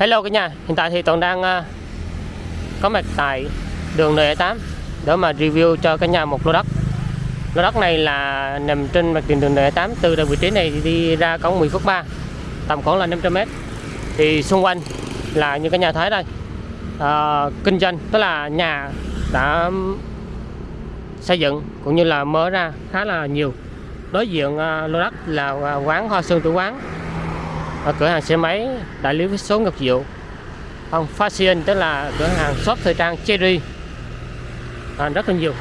Hello cả nhà, hiện tại thì Toàn đang à, có mặt tại đường N8 để mà review cho cả nhà một lô đất. Lô đất này là nằm trên mặt tiền đường N8 từ vị trí này đi ra cổng 10 phút 3 tầm khoảng là 500m. Thì xung quanh là như cả nhà thấy đây ờ, kinh doanh tức là nhà đã xây dựng cũng như là mở ra khá là nhiều. Đối diện à, lô đất là quán Hoa Sơn Tử Quán ở cửa hàng xe máy đại lý với số Ngọc Diệu ông fashion tức là cửa hàng shop thời trang Cherry à, rất là nhiều.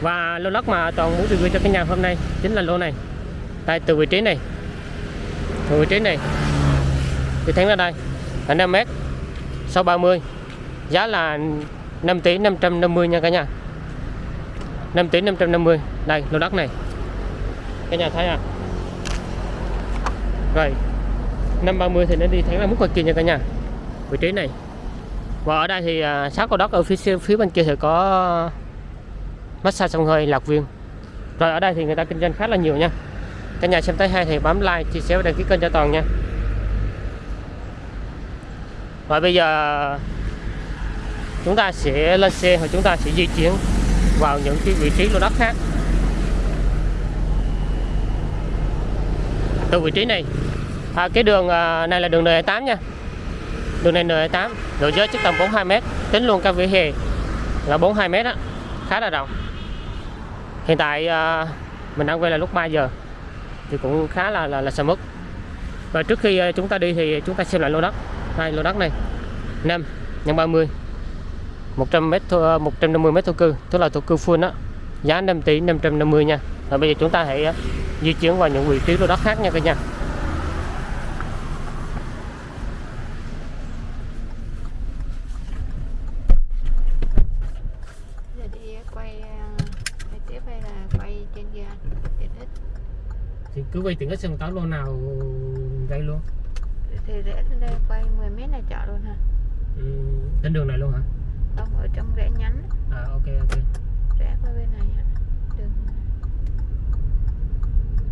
Và lô đất mà toàn muốn review cho cái nhà hôm nay chính là lô này. Tại từ vị trí này. Từ vị trí này. Thì thấy ra đây là 5 m sau 30 giá là 5 tỷ 550 nha cả nhà. 5 tỷ 550 đây lô đất này. Cả nhà thấy à? Rồi. 530 thì nó đi thẳng là mức ngoài kia nha cả nhà. Vị trí này. Và ở đây thì à, sát cầu đất ở phía phía bên kia thì có massage sông hơi, lạc viên rồi ở đây thì người ta kinh doanh khá là nhiều nha. Cả nhà xem tới hay thì bấm like, chia sẻ và đăng ký kênh cho toàn nha. Và bây giờ, chúng ta sẽ lên xe và chúng ta sẽ di chuyển vào những cái vị trí lô đất khác. Từ vị trí này à, cái đường à, này là đường N8 nha. Đường này N8 độ giới chắc tầm 42 m tính luôn cả vỉa hè là 42 m á khá là rộng. Hiện tại à, mình đang quay là lúc 3 giờ thì cũng khá là là, là sầm mức và trước khi à, chúng ta đi thì chúng ta xem lại lô đất. Hai lô đất này 5 nhân 30 100 m 150 m thổ cư tức là thổ cư full đó giá 5 tỷ 550 nha. Và bây giờ chúng ta hãy à, di chuyển vào những vị trí lô đất khác nha cả nhà giờ đi quay à, quay tiếp hay là quay trên kia tiện ích thì cứ quay tiện ích xem có lô nào đây luôn? Thì rẽ lên đây quay 10 mét là chợ luôn hả? Ừ, trên đường này luôn hả? Không ở trong rẽ nhánh. À ok ok. Rẽ qua bên này hả? Đường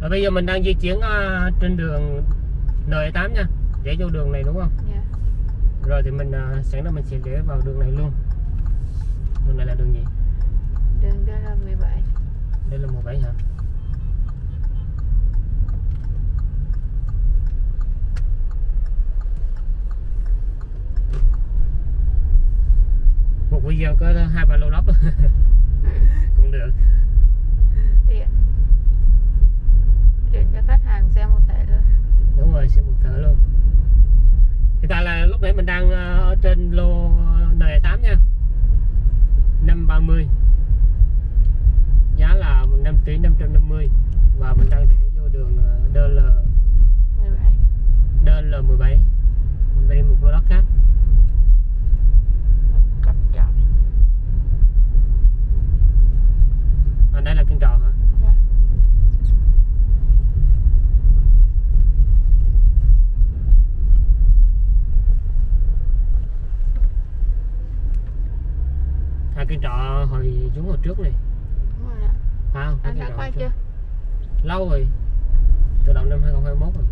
rồi bây giờ mình đang di chuyển uh, trên đường N8 nha. Rẽ vô đường này đúng không? Nhà rồi thì mình uh, sẵn đó mình sẽ rẽ vào đường này luôn. Đường này là đường gì? Đường đây là 17 đây là 17 hả video có hai ba lô đất cũng được. Tiện. Tiện cho khách hàng xem một thể luôn đúng rồi sẽ một thở luôn. Hiện tại là lúc nãy mình đang ờ, ở trên lô N8 nha. 530 giá là 5 tỷ 550 và mình đang để vô đường ờ, DL 17 DL17 mình đi một lô đất khác cặp chọn à, đây là kiên trọ hả Dạ. à kiên trọ hồi chúng hồi trước này đúng rồi ạ không anh đã quay chưa? trước. lâu rồi. Từ đầu năm 2021 rồi.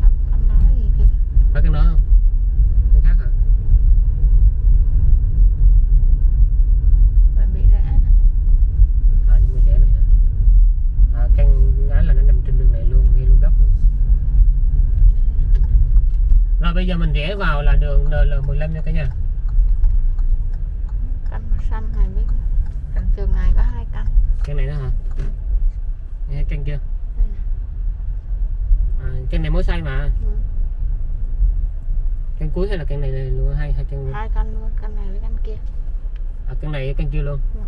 Không, anh nói gì kìa. Phải cái đó không? Cái khác hả? Phải bị rẽ à nhưng mà rẻ này hả? À căn gái là nó nằm trên đường này luôn ngay luôn góc luôn. Rồi bây giờ mình rẽ vào là đường NL15 nha cả nhà. Căn màu xanh này biết căn trường này có hai căn. Căn này đó hả? Nghe căn kia. À, căn này mới xây mà. Ừ. căn cuối hay là căn này luôn hai hai căn luôn? Hai căn luôn căn này với căn kia. À căn này căn kia luôn? Ừ.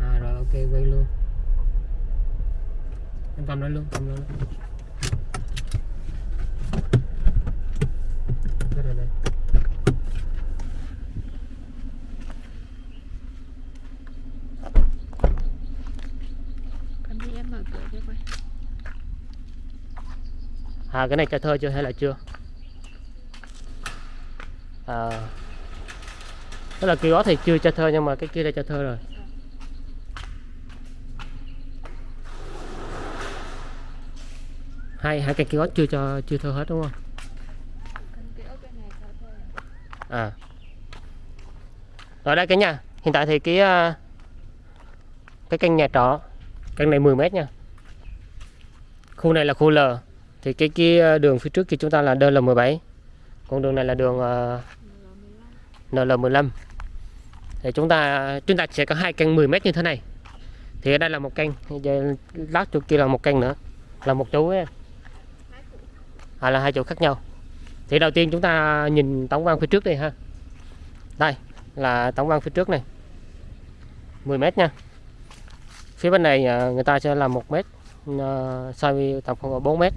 à rồi ok quay luôn. Em cầm nó luôn cầm nó luôn đây đây đây căn đi em mở cửa cho quay à cái này cho thơ chưa hay là chưa? À tức là kiosk thì chưa cho thơ nhưng mà cái kia đã cho thơ rồi. Hai hai cái kiosk chưa cho, chưa thơ hết đúng không? À. Ở đây cái nhà, hiện tại thì cái à, cái căn nhà trọ, căn này 10 mét nha. Khu này là khu L thì cái kia ờ, đường phía trước kia chúng ta là DL17 còn đường này là đường ờ, à, NL15 thì chúng ta chúng ta sẽ có hai căn 10 mét như thế này. Thì ở đây là một căn giờ lát chỗ kia là một căn nữa là một chỗ ấy. à, là hai chỗ khác nhau. Thì đầu tiên chúng ta nhìn tổng quan phía trước đi ha. Đây là tổng quan phía trước này. 10 mét nha. Phía bên này ờ, người ta sẽ làm một mét à, xoay tầm khoảng 4 mét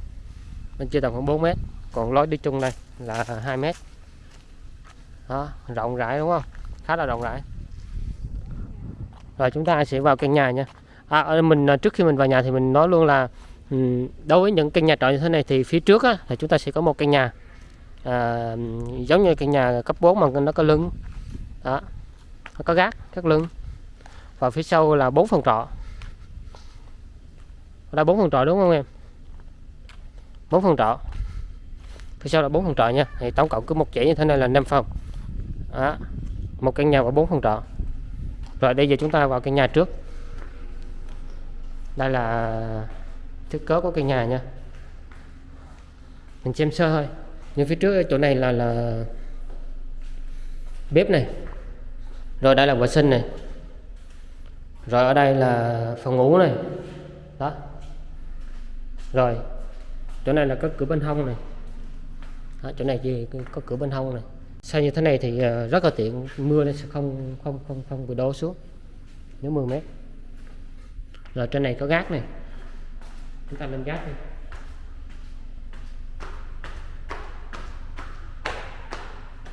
bên kia tầm khoảng 4 mét. Còn lối đi chung đây là 2 mét. Đó rộng rãi đúng không? Khá là rộng rãi. Rồi chúng ta sẽ vào căn nhà nha. À, ở mình à, trước khi mình vào nhà thì mình nói luôn là ừ, đối với những căn nhà trọ như thế này thì phía trước á, thì chúng ta sẽ có một căn nhà à, giống như căn nhà cấp 4 mà nó có lưng. Đó nó có gác các lưng. Và phía sau là bốn phòng trọ. Ở đây bốn phòng trọ đúng không em? Bốn phòng trọ. Phía sau là bốn phòng trọ nha. Thì tổng cộng cứ một chỉ như thế này là 5 phòng. Đó. một căn nhà và bốn phòng trọ. Rồi bây giờ chúng ta vào căn nhà trước. Đây là thiết kế của căn nhà nha. Mình xem sơ thôi nhưng phía trước chỗ này là là bếp này. Rồi đây là vệ sinh này. Rồi ở đây là phòng ngủ này. Đó. Rồi chỗ này là có cửa bên hông này. Đó, chỗ này chỉ có cửa bên hông này. Sao như thế này thì ờ, rất là tiện mưa nó sẽ không không không không bị đổ xuống nếu 10 mét. Rồi trên này có gác này. Chúng ta lên gác đi.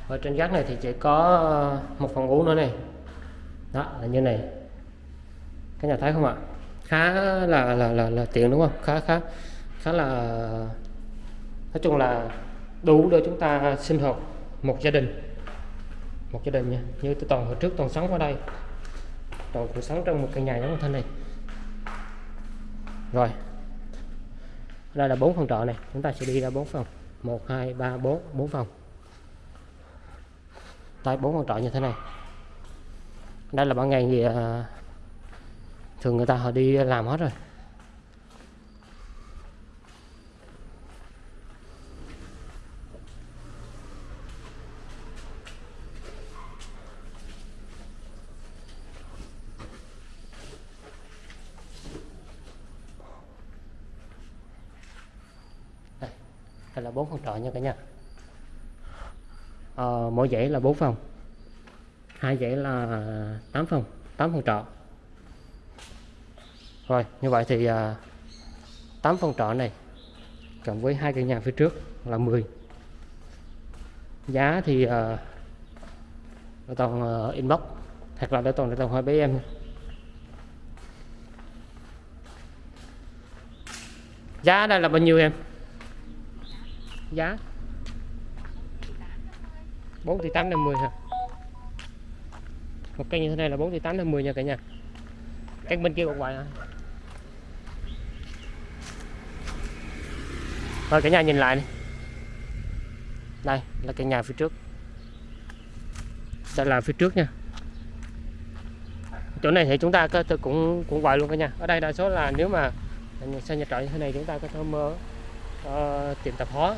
Ở trên gác này thì chỉ có một phòng ngủ nữa này. Đó là như này. Các nhà thấy không ạ? Khá là là là, là tiện đúng không? Khá khá khá là, nói chung là đủ để chúng ta sinh hoạt một gia đình. Một gia đình nha, như tôi toàn hồi trước toàn sống ở đây. Toàn cũng sống trong một căn nhà giống như thế này. Rồi đây là bốn phòng trọ này, chúng ta sẽ đi ra bốn phòng. Một, hai, ba, bốn bốn phòng. Đây bốn phòng trọ như thế này. Đây là ban ngày thì thường người ta họ đi làm hết rồi. Đây là bốn phòng trọ nha cả nhà? Ờ, mỗi dãy là bốn phòng. Hai dãy là 8 phòng 8 phòng trọ. Rồi như vậy thì à, 8 phòng trọ này cộng với hai căn nhà phía trước là 10 giá thì à, để toàn uh, inbox. Hoặc là để toàn để toàn hỏi bé em giá đây là bao nhiêu em? Giá. 4 tỷ 8 50 hả? Một cây như thế này là 4 tỷ 8 50 nha cả nhà. Căn bên kia còn ngoài hả? Rồi cả nhà nhìn lại này. đây là cái nhà phía trước. Đây là phía trước nha. Chỗ này thì chúng ta có cũng cũng gọi luôn cả nhà. Ở đây đa số là nếu mà xây nhà trọ như thế này chúng ta có thể mơ uh, ờ, tiệm tạp hóa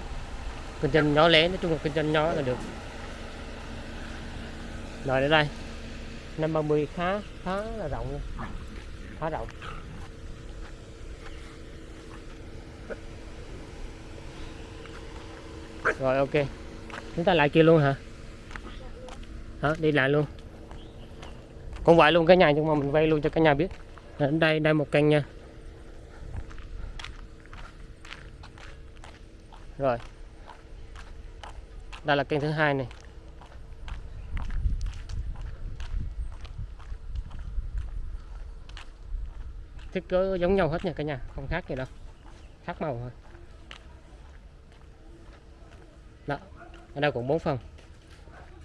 kinh doanh nhỏ lẻ, nói chung là kinh doanh nhỏ là được. Rồi đến đây. Năm 30 khá khá là rộng luôn. Khá rộng. Rồi, ok. Chúng ta lại kia luôn hả? Hả? Đi lại luôn. Cũng vậy luôn cái nhà nhưng mà mình vay luôn cho cả nhà biết. Đến đây đây một căn nha. Rồi đây là kênh thứ hai này. Thiết kế giống nhau hết nha cả nhà, không khác gì đâu. Khác màu thôi. Đó, ở đây cũng bốn phần.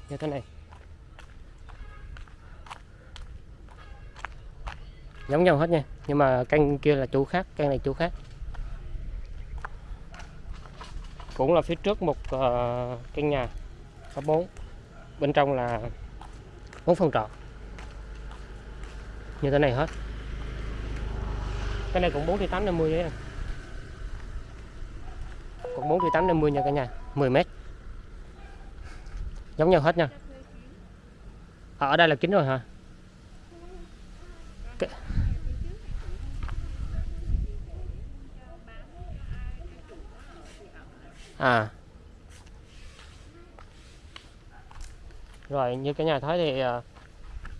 Như thế này. Giống nhau hết nha, nhưng mà canh kia là chủ khác canh này chủ khác. Cũng là phía trước một uh, căn nhà có 4 bên trong là bốn phòng trọ. Như thế này hết. Cái này cũng 4 triệu 850 đấy cũng 4 triệu 850 nha cả nhà 10 mét. Giống nhau hết nha. À, ở đây là kín rồi hả? À. Rồi như cả nhà thấy thì à,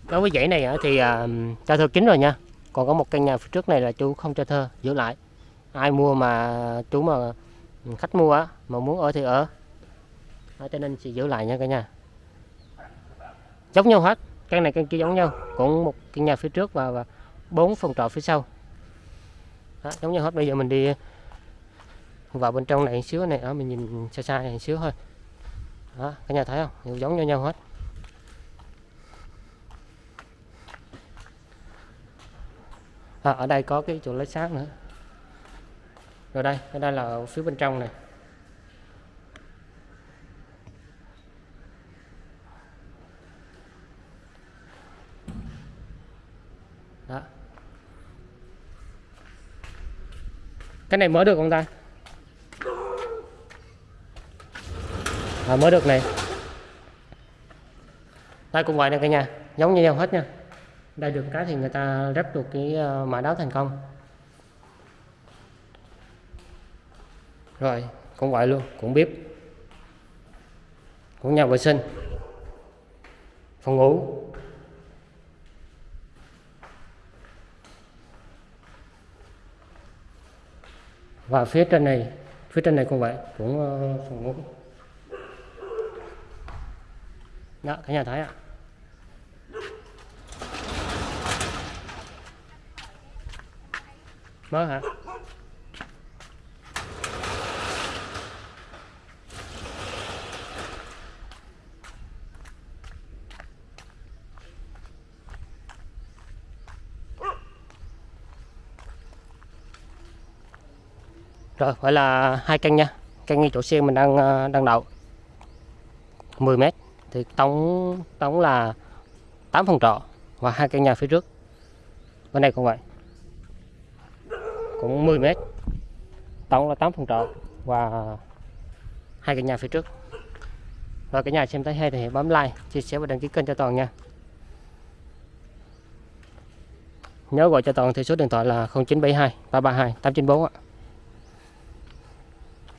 đối với dãy này thì à, cho thơ kín rồi nha. Còn có một căn nhà phía trước này là chú không cho thơ giữ lại. Ai mua mà chú mà khách mua á mà muốn ở thì ở. Đó, cho nên sẽ giữ lại nha cả nhà. Giống nhau hết căn này căn kia giống nhau. Cũng một căn nhà phía trước và, và bốn phòng trọ phía sau. Đó, giống nhau hết. Bây giờ mình đi vào bên trong này một xíu này đó mình nhìn xa xa này một xíu thôi. Đó cả nhà thấy không? Đều giống nhau nhau hết. À, ở đây có cái chỗ lấy sáng nữa. Rồi đây ở đây là ở phía bên trong này. Đó. Cái này mở được không ta? À, mới được này. Đây cũng vậy nè cả nhà giống như nhau hết nha. Đây được cái thì người ta ráp được cái ờ, mã đáo thành công. Rồi cũng vậy luôn cũng bếp cũng nhà vệ sinh. Phòng ngủ. Và phía trên này phía trên này cũng vậy cũng phòng ngủ. Dạ, cả nhà thấy ạ. Mới hả? Rồi phải là hai căn nha. Căn ngay chỗ xe mình đang ờ, đang đậu. 10 mét thì tổng tổng là 8 phòng trọ và hai căn nhà phía trước. Bên này cũng vậy. Cũng 10 mét. Tổng là 8 phòng trọ và hai căn nhà phía trước. Và cả nhà xem thấy hay thì hãy bấm like, chia sẻ và đăng ký kênh cho toàn nha. Nhớ gọi cho toàn thì số điện thoại là 0972 332 894 ạ.